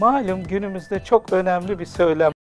Malum günümüzde çok önemli bir söylem